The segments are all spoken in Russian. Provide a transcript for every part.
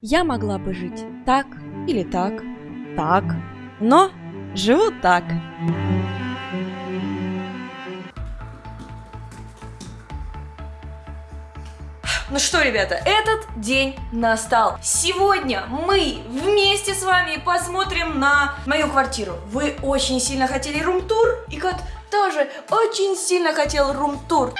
Я могла бы жить так или так, так, но живу так. Ну что, ребята, этот день настал. Сегодня мы вместе с вами посмотрим на мою квартиру. Вы очень сильно хотели рум-тур, и кот тоже очень сильно хотел рум-тур.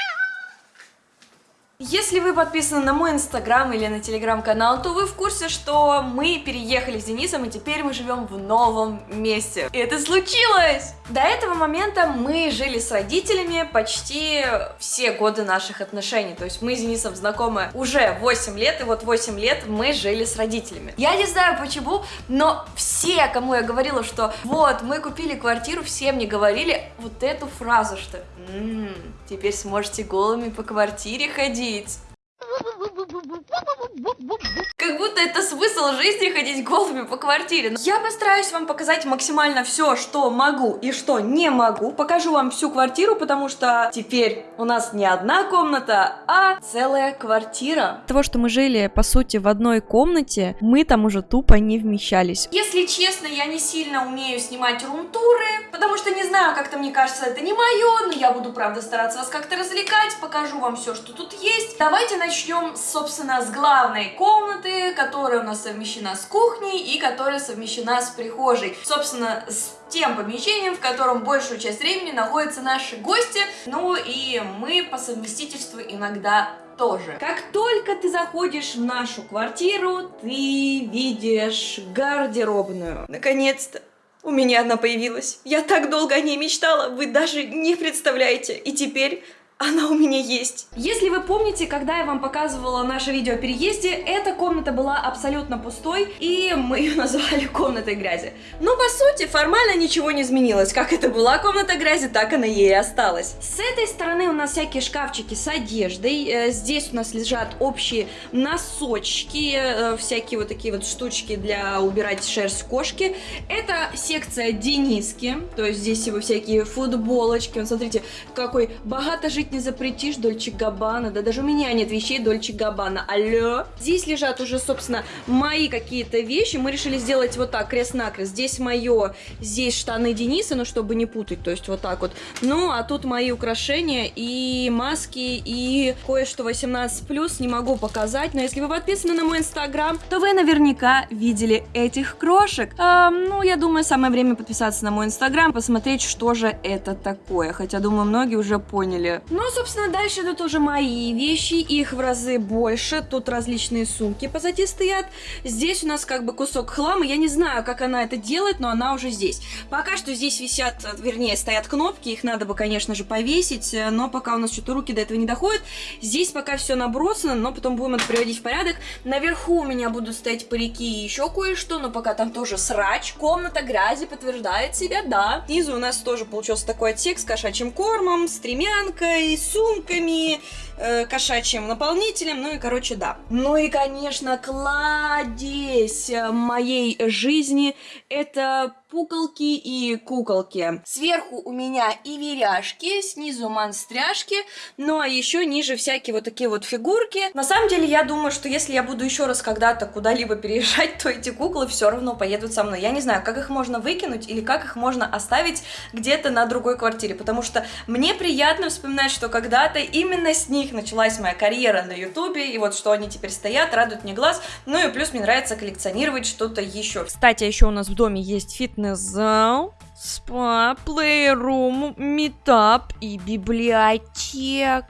Если вы подписаны на мой инстаграм или на телеграм-канал, то вы в курсе, что мы переехали с Денисом, и теперь мы живем в новом месте. И это случилось! До этого момента мы жили с родителями почти все годы наших отношений. То есть мы с Денисом знакомы уже 8 лет, и вот 8 лет мы жили с родителями. Я не знаю почему, но все, кому я говорила, что вот, мы купили квартиру, все мне говорили вот эту фразу, что «М -м, теперь сможете голыми по квартире ходить. eat. Как будто это смысл жизни ходить голыми по квартире. Я постараюсь вам показать максимально все, что могу и что не могу. Покажу вам всю квартиру, потому что теперь у нас не одна комната, а целая квартира. Того, что мы жили, по сути, в одной комнате, мы там уже тупо не вмещались. Если честно, я не сильно умею снимать рум-туры, потому что не знаю, как-то мне кажется, это не мое, но я буду, правда, стараться вас как-то развлекать, покажу вам все, что тут есть. Давайте начнем, собственно, с главной комнаты, которая у нас совмещена с кухней и которая совмещена с прихожей. Собственно, с тем помещением, в котором большую часть времени находятся наши гости, ну и мы по совместительству иногда тоже. Как только ты заходишь в нашу квартиру, ты видишь гардеробную. Наконец-то. У меня она появилась. Я так долго о ней мечтала, вы даже не представляете. И теперь она у меня есть. Если вы помните, когда я вам показывала наше видео о переезде, эта комната была абсолютно пустой, и мы ее назвали комнатой грязи. Но по сути формально ничего не изменилось. Как это была комната грязи, так она ей и осталась. С этой стороны у нас всякие шкафчики с одеждой. Э, здесь у нас лежат общие носочки, э, всякие вот такие вот штучки для убирать шерсть кошки. Это секция Дениски, то есть здесь его всякие футболочки. Вот смотрите, какой богато жить не запретишь, Дольче Габбана. Да даже у меня нет вещей Дольче Габбана. Алло. Здесь лежат уже, собственно, мои какие-то вещи. Мы решили сделать вот так, крест-накрест. Здесь мое, здесь штаны Дениса, ну, чтобы не путать, то есть вот так вот. Ну, а тут мои украшения и маски, и кое-что 18+, не могу показать, но если вы подписаны на мой инстаграм, то вы наверняка видели этих крошек. А, ну, я думаю, самое время подписаться на мой инстаграм, посмотреть, что же это такое. Хотя, думаю, многие уже поняли. Ну, собственно, дальше идут уже мои вещи, их в разы больше. Тут различные сумки позади стоят. Здесь у нас как бы кусок хлама. Я не знаю, как она это делает, но она уже здесь. Пока что здесь висят, вернее, стоят кнопки. Их надо бы, конечно же, повесить, но пока у нас что-то руки до этого не доходят. Здесь пока все набросано, но потом будем это приводить в порядок. Наверху у меня будут стоять парики и еще кое-что, но пока там тоже срач. Комната грязи подтверждает себя, да. Снизу у нас тоже получился такой отсек с кошачьим кормом, стремянкой, сумками, э, кошачьим наполнителем, ну и, короче, да. Ну и, конечно, кладезь моей жизни – это пуколки и куколки. Сверху у меня и веряшки, снизу монстряшки, ну а еще ниже всякие вот такие вот фигурки. На самом деле, я думаю, что если я буду еще раз когда-то куда-либо переезжать, то эти куклы все равно поедут со мной. Я не знаю, как их можно выкинуть или как их можно оставить где-то на другой квартире, потому что мне приятно вспоминать, что когда-то именно с них началась моя карьера на ютубе, и вот что они теперь стоят, радуют мне глаз, ну и плюс мне нравится коллекционировать что-то еще. Кстати, еще у нас в доме есть фитнес-зал, спа, плейрум, метап и библиотека.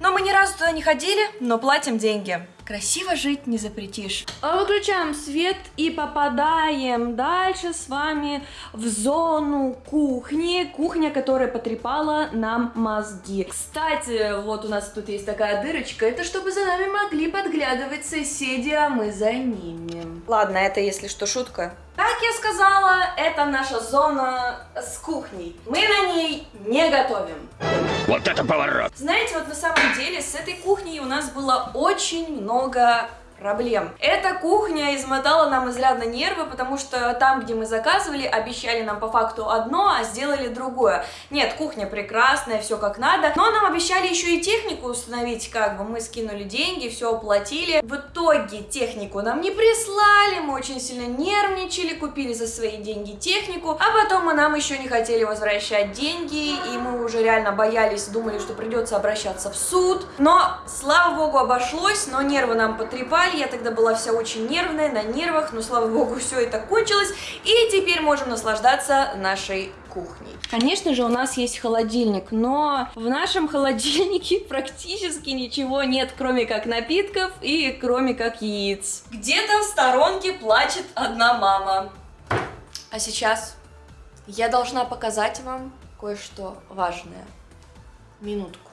Но мы ни разу туда не ходили, но платим деньги. Красиво жить не запретишь. А выключаем свет и попадаем дальше с вами в зону кухни. Кухня, которая потрепала нам мозги. Кстати, вот у нас тут есть такая дырочка. Это чтобы за нами могли подглядывать соседи, а мы за ними. Ладно, это если что шутка. Как я сказала, это наша зона с кухней. Мы на ней не готовим. Вот это поворот! Знаете, вот на самом деле с этой кухней у нас было очень много проблем. Эта кухня измотала нам изрядно нервы, потому что там, где мы заказывали, обещали нам по факту одно, а сделали другое. Нет, кухня прекрасная, все как надо, но нам обещали еще и технику установить, как бы мы скинули деньги, все оплатили. В итоге технику нам не прислали, мы очень сильно нервничали, купили за свои деньги технику, а потом мы нам еще не хотели возвращать деньги, и мы уже реально боялись, думали, что придется обращаться в суд. Но, слава богу, обошлось, но нервы нам потрепали, я тогда была вся очень нервная, на нервах, но, слава богу, все это кончилось, и теперь можем наслаждаться нашей кухней. Конечно же, у нас есть холодильник, но в нашем холодильнике практически ничего нет, кроме как напитков и кроме как яиц. Где-то в сторонке плачет одна мама. А сейчас я должна показать вам кое-что важное. Минутку.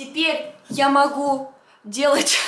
Теперь я могу делать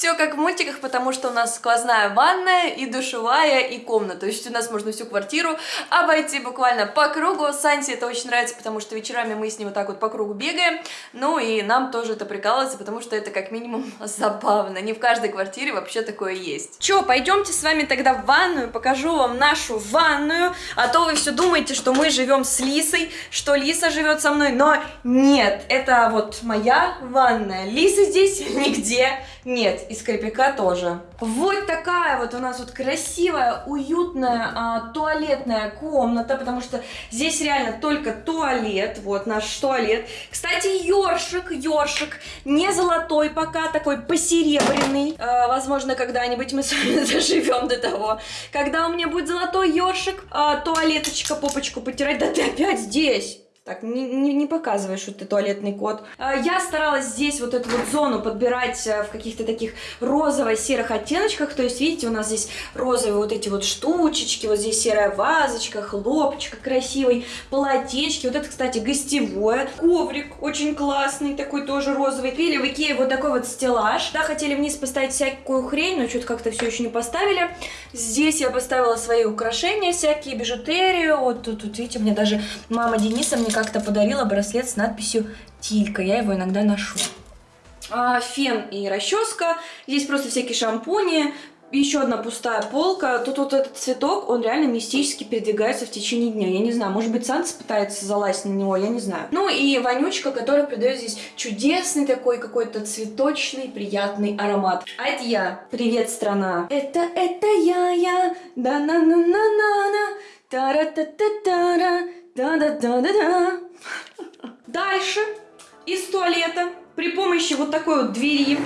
все как в мультиках, потому что у нас сквозная ванная и душевая и комната. То есть у нас можно всю квартиру обойти буквально по кругу. Сансе это очень нравится, потому что вечерами мы с ним вот так вот по кругу бегаем. Ну и нам тоже это прикалывается, потому что это как минимум забавно. Не в каждой квартире вообще такое есть. Че, пойдемте с вами тогда в ванную, покажу вам нашу ванную. А то вы все думаете, что мы живем с Лисой, что Лиса живет со мной. Но нет, это вот моя ванная. Лисы здесь нигде нет, из крепика тоже. Вот такая вот у нас вот красивая, уютная а, туалетная комната, потому что здесь реально только туалет, вот наш туалет. Кстати, ёршик, ёршик, не золотой пока, такой посеребряный. А, возможно, когда-нибудь мы с вами заживем до того, когда у меня будет золотой ёршик, а, туалеточка, попочку потирать. Да ты опять здесь! Так, не, не, не показывай, что ты туалетный кот. А, я старалась здесь вот эту вот зону подбирать э, в каких-то таких розово-серых оттеночках. То есть, видите, у нас здесь розовые вот эти вот штучечки, вот здесь серая вазочка, хлопчик красивый, полотечки. Вот это, кстати, гостевое. Коврик очень классный, такой тоже розовый. Купили в Икее вот такой вот стеллаж. Да, хотели вниз поставить всякую хрень, но что-то как-то все еще не поставили. Здесь я поставила свои украшения, всякие бижутерию. Вот тут, тут видите, мне даже мама Дениса мне как-то подарила браслет с надписью Тилька. Я его иногда ношу. А, фен и расческа. Здесь просто всякие шампуни. Еще одна пустая полка. Тут вот этот цветок, он реально мистически передвигается в течение дня. Я не знаю, может быть, Санс пытается залазить на него, я не знаю. Ну и вонючка, которая придает здесь чудесный такой какой-то цветочный приятный аромат. А это я. Привет, страна. Это, это я, я. Да-на-на-на-на-на. Тара-та-та-тара. Да-да-да-да-да. Дальше из туалета при помощи вот такой вот двери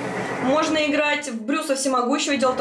можно играть в Брюса Всемогущего. Делать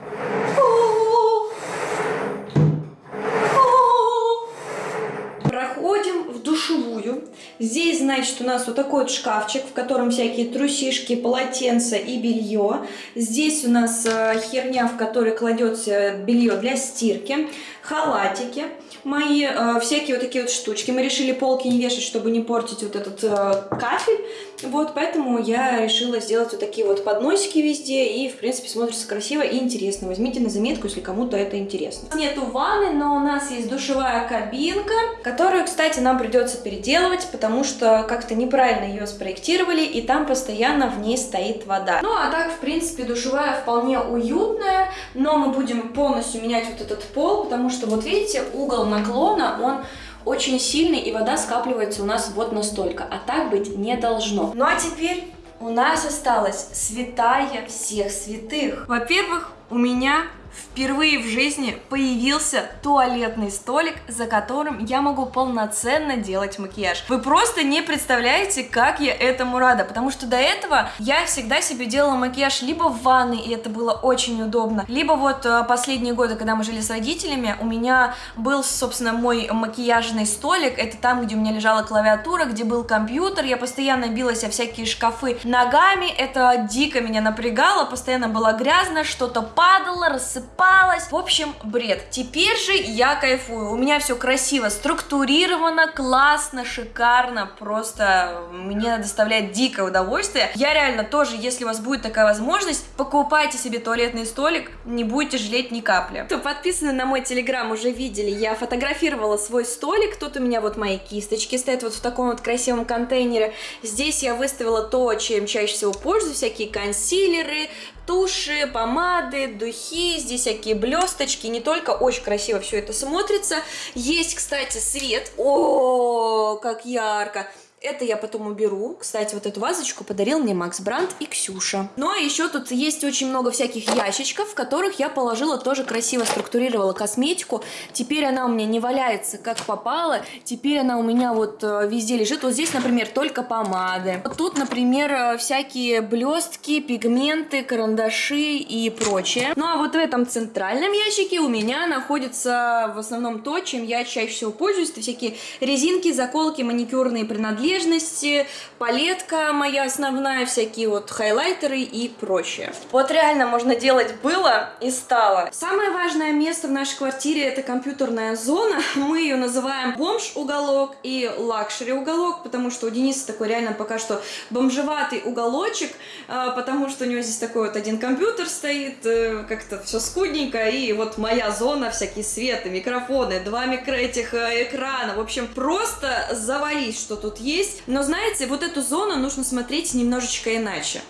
Проходим в душевую. Здесь, значит, у нас вот такой вот шкафчик, в котором всякие трусишки, полотенца и белье. Здесь у нас э, херня, в которой кладется белье для стирки, халатики мои э, всякие вот такие вот штучки. Мы решили полки не вешать, чтобы не портить вот этот э, кафель. Вот, поэтому я решила сделать вот такие вот подносики везде. И, в принципе, смотрится красиво и интересно. Возьмите на заметку, если кому-то это интересно. Нету ванны, но у нас есть душевая кабинка, которую, кстати, нам придется переделывать, потому что как-то неправильно ее спроектировали, и там постоянно в ней стоит вода. Ну, а так, в принципе, душевая вполне уютная, но мы будем полностью менять вот этот пол, потому что, вот видите, угол наклона, он очень сильный, и вода скапливается у нас вот настолько, а так быть не должно. Ну а теперь у нас осталась святая всех святых. Во-первых, у меня впервые в жизни появился туалетный столик, за которым я могу полноценно делать макияж. Вы просто не представляете, как я этому рада, потому что до этого я всегда себе делала макияж либо в ванной, и это было очень удобно, либо вот э, последние годы, когда мы жили с родителями, у меня был, собственно, мой макияжный столик, это там, где у меня лежала клавиатура, где был компьютер, я постоянно билась о всякие шкафы ногами, это дико меня напрягало, постоянно было грязно, что-то падало, рассыпалось, рассыпалась. В общем, бред. Теперь же я кайфую. У меня все красиво, структурировано, классно, шикарно. Просто мне доставляет дикое удовольствие. Я реально тоже, если у вас будет такая возможность, покупайте себе туалетный столик, не будете жалеть ни капли. Кто подписаны на мой телеграм, уже видели, я фотографировала свой столик. Тут у меня вот мои кисточки стоят вот в таком вот красивом контейнере. Здесь я выставила то, чем чаще всего пользуюсь, всякие консилеры, туши, помады, духи, здесь всякие блесточки, не только очень красиво все это смотрится. Есть, кстати, свет, о, как ярко. Это я потом уберу. Кстати, вот эту вазочку подарил мне Макс Бранд и Ксюша. Ну а еще тут есть очень много всяких ящичков, в которых я положила тоже красиво структурировала косметику. Теперь она у меня не валяется как попало. Теперь она у меня вот э, везде лежит. Вот здесь, например, только помады. Вот тут, например, э, всякие блестки, пигменты, карандаши и прочее. Ну а вот в этом центральном ящике у меня находится в основном то, чем я чаще всего пользуюсь. Это всякие резинки, заколки, маникюрные принадлежности нежности, палетка моя основная, всякие вот хайлайтеры и прочее. Вот реально можно делать было и стало. Самое важное место в нашей квартире это компьютерная зона. Мы ее называем бомж-уголок и лакшери-уголок, потому что у Дениса такой реально пока что бомжеватый уголочек, а, потому что у него здесь такой вот один компьютер стоит, э, как-то все скудненько, и вот моя зона, всякие светы, микрофоны, два микро этих э, экрана, в общем, просто завались, что тут есть есть. Но знаете, вот эту зону нужно смотреть немножечко иначе.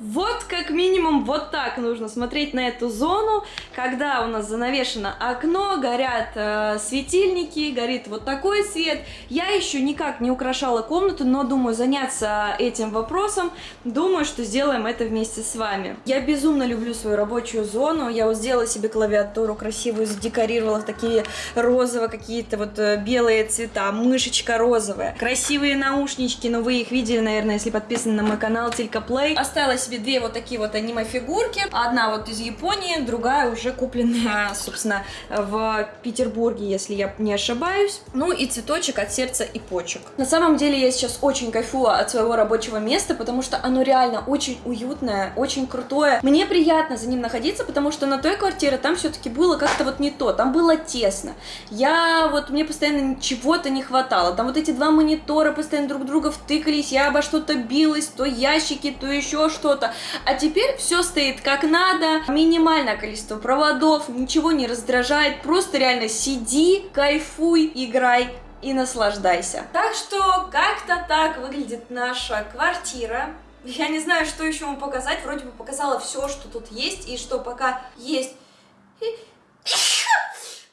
Вот как минимум вот так нужно смотреть на эту зону, когда у нас занавешено окно, горят э, светильники, горит вот такой свет. Я еще никак не украшала комнату, но думаю заняться этим вопросом. Думаю, что сделаем это вместе с вами. Я безумно люблю свою рабочую зону. Я вот сделала себе клавиатуру красивую, задекорировала такие розовые какие-то вот э, белые цвета, мышечка розовая. Красивые наушнички, но вы их видели, наверное, если подписаны на мой канал Тилька Плей. Осталось себе две вот такие вот аниме-фигурки. Одна вот из Японии, другая уже купленная, собственно, в Петербурге, если я не ошибаюсь. Ну и цветочек от сердца и почек. На самом деле я сейчас очень кайфую от своего рабочего места, потому что оно реально очень уютное, очень крутое. Мне приятно за ним находиться, потому что на той квартире там все-таки было как-то вот не то, там было тесно. Я вот, мне постоянно чего-то не хватало. Там вот эти два монитора постоянно друг друга втыкались, я обо что-то билась, то ящики, то еще что-то. А теперь все стоит как надо, минимальное количество проводов, ничего не раздражает, просто реально сиди, кайфуй, играй и наслаждайся. Так что как-то так выглядит наша квартира. Я не знаю, что еще вам показать, вроде бы показала все, что тут есть, и что пока есть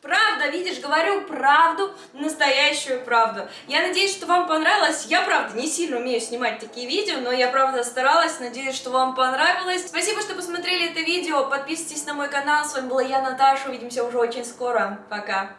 Правда, видишь, говорю правду, настоящую правду. Я надеюсь, что вам понравилось. Я, правда, не сильно умею снимать такие видео, но я, правда, старалась. Надеюсь, что вам понравилось. Спасибо, что посмотрели это видео. Подписывайтесь на мой канал. С вами была я, Наташа. Увидимся уже очень скоро. Пока.